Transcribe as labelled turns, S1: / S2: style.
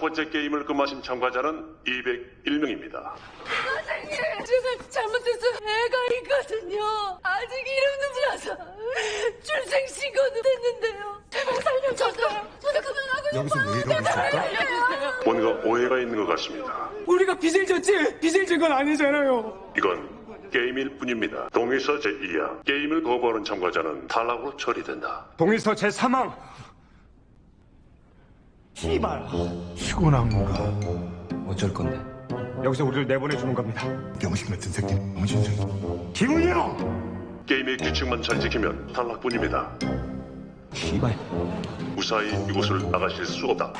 S1: 번째 게임을 금하신 참가자는 201명입니다.
S2: 선생님, 제가 잘못해서 애가 있거든요. 아직 이름 늦어서 출생신고도 됐는데요. 제발 살려주세요. 저도 그만하고
S3: 여기서 왜 이러고 있을까?
S1: 뭔가 오해가 있는 것 같습니다.
S4: 우리가 빚을 졌지 빚을 진 건 아니잖아요.
S1: 이건 게임일 뿐입니다. 동의서 제2야 게임을 거부하는 참가자는 탈락으로 처리된다.
S4: 동일서 제 사망. 씨발.
S3: 피곤한가? 어쩔 건데?
S4: 여기서 우리를 내보내주는 겁니다.
S3: 병신 같은 새끼, 병신 새끼.
S4: 형.
S1: 게임의 규칙만 잘 지키면 탈락뿐입니다.
S3: 씨발.
S1: 무사히 이곳을 나가실 수 없다.